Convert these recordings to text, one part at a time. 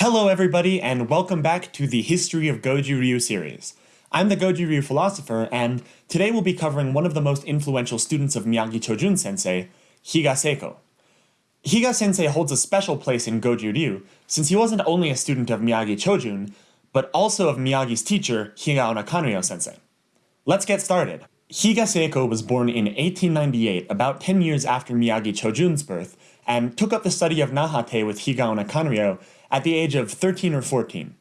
Hello everybody and welcome back to the History of Goju Ryu series. I'm the Goju Ryu philosopher and today we'll be covering one of the most influential students of Miyagi Chojun sensei, Higa Seiko. Higa sensei holds a special place in Goju Ryu since he wasn't only a student of Miyagi Chojun, but also of Miyagi's teacher, Higaonna Kanryo sensei. Let's get started. Higa Seiko was born in 1898, about 10 years after Miyagi Chojun's birth, and took up the study of Nahate with Higaonna Kanryo at the age of 13 or 14.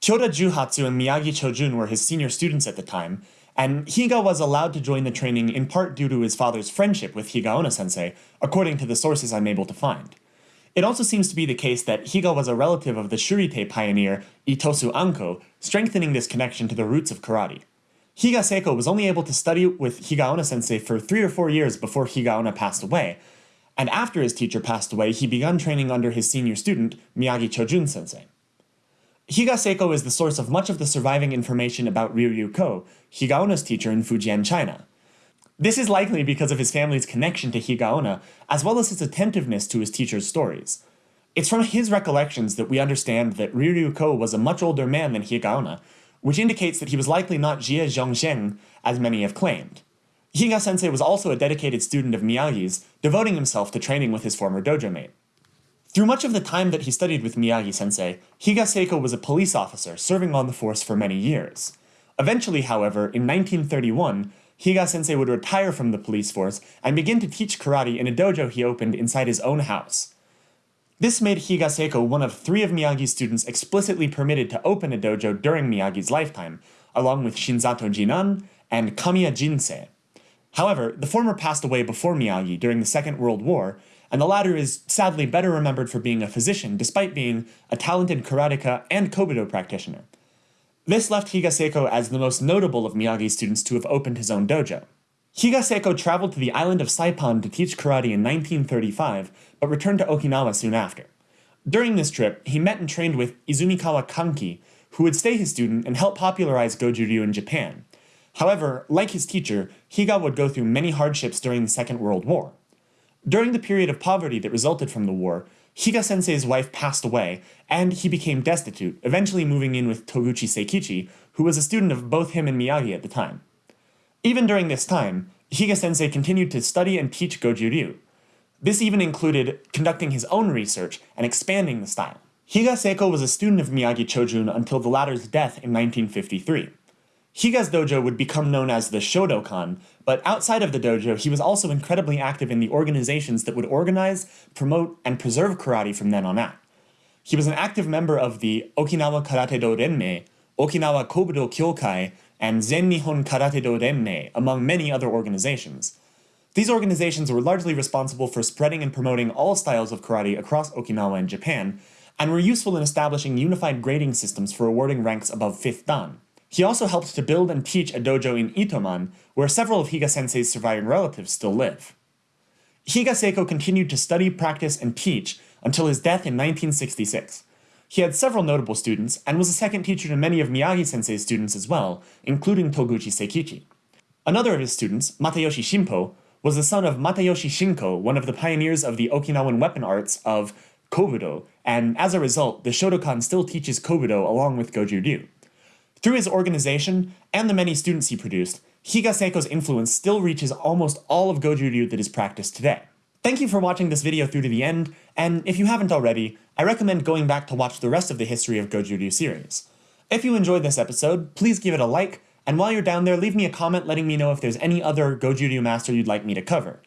Choda Juhatsu and Miyagi Chojun were his senior students at the time, and Higa was allowed to join the training in part due to his father's friendship with Higaonna sensei, according to the sources I'm able to find. It also seems to be the case that Higa was a relative of the Shurite pioneer Itosu Anko, strengthening this connection to the roots of karate. Higa Seiko was only able to study with Higaonna sensei for three or four years before Higaonna passed away, and after his teacher passed away, he began training under his senior student, Miyagi Chojun sensei. Higa Seiko is the source of much of the surviving information about Ryu Ko, Higaonna's teacher in Fujian, China. This is likely because of his family's connection to Higaonna, as well as his attentiveness to his teacher's stories. It's from his recollections that we understand that Ryu Ko was a much older man than Higaonna, which indicates that he was likely not Xie Zhongxiang, as many have claimed. Higa sensei was also a dedicated student of Miyagi's, devoting himself to training with his former dojo mate. Through much of the time that he studied with Miyagi sensei, Higa Seiko was a police officer serving on the force for many years. Eventually, however, in 1931, Higa sensei would retire from the police force and begin to teach karate in a dojo he opened inside his own house. This made Higa Seiko one of three of Miyagi's students explicitly permitted to open a dojo during Miyagi's lifetime, along with Shinzato Jinan and Kamiya Jinsei. However, the former passed away before Miyagi during the Second World War, and the latter is sadly better remembered for being a physician despite being a talented karateka and kobudo practitioner. This left Higa Seiko as the most notable of Miyagi's students to have opened his own dojo. Higa Seiko traveled to the island of Saipan to teach karate in 1935, but returned to Okinawa soon after. During this trip, he met and trained with Izumikawa Kanki, who would stay his student and help popularize Goju Ryu in Japan, However, like his teacher, Higa would go through many hardships during the Second World War. During the period of poverty that resulted from the war, Higa sensei's wife passed away, and he became destitute, eventually moving in with Toguchi Seikichi, who was a student of both him and Miyagi at the time. Even during this time, Higa sensei continued to study and teach Goju Ryu. This even included conducting his own research and expanding the style. Higa Seiko was a student of Miyagi Chojun until the latter's death in 1953. Higa's dojo would become known as the Shodokan, but outside of the dojo, he was also incredibly active in the organizations that would organize, promote, and preserve karate from then on out. He was an active member of the Okinawa Karate Do Renmei, Okinawa Kobudo Kyokai, and Zen Nihon Karate Do Renmei, among many other organizations. These organizations were largely responsible for spreading and promoting all styles of karate across Okinawa and Japan, and were useful in establishing unified grading systems for awarding ranks above 5th Dan. He also helped to build and teach a dojo in Itoman, where several of Higa sensei's surviving relatives still live. Higa Seiko continued to study, practice, and teach until his death in 1966. He had several notable students, and was a second teacher to many of Miyagi sensei's students as well, including Toguchi Seikichi. Another of his students, Matayoshi Shimpo, was the son of Matayoshi Shinko, one of the pioneers of the Okinawan weapon arts of Kobudo, and as a result, the Shodokan still teaches Kobudo along with Goju Ryu. Through his organization and the many students he produced, Higa Seiko's influence still reaches almost all of Goju Ryu that is practiced today. Thank you for watching this video through to the end, and if you haven't already, I recommend going back to watch the rest of the History of Goju Ryu series. If you enjoyed this episode, please give it a like, and while you're down there, leave me a comment letting me know if there's any other Goju Ryu master you'd like me to cover.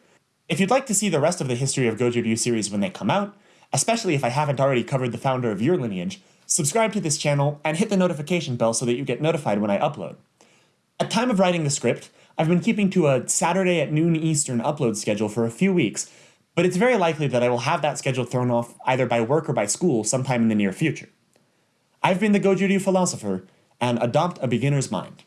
If you'd like to see the rest of the History of Goju Ryu series when they come out, especially if I haven't already covered the founder of your lineage, subscribe to this channel, and hit the notification bell so that you get notified when I upload. At time of writing the script, I've been keeping to a Saturday at noon Eastern upload schedule for a few weeks, but it's very likely that I will have that schedule thrown off either by work or by school sometime in the near future. I've been the Goju Ryu philosopher, and adopt a beginner's mind.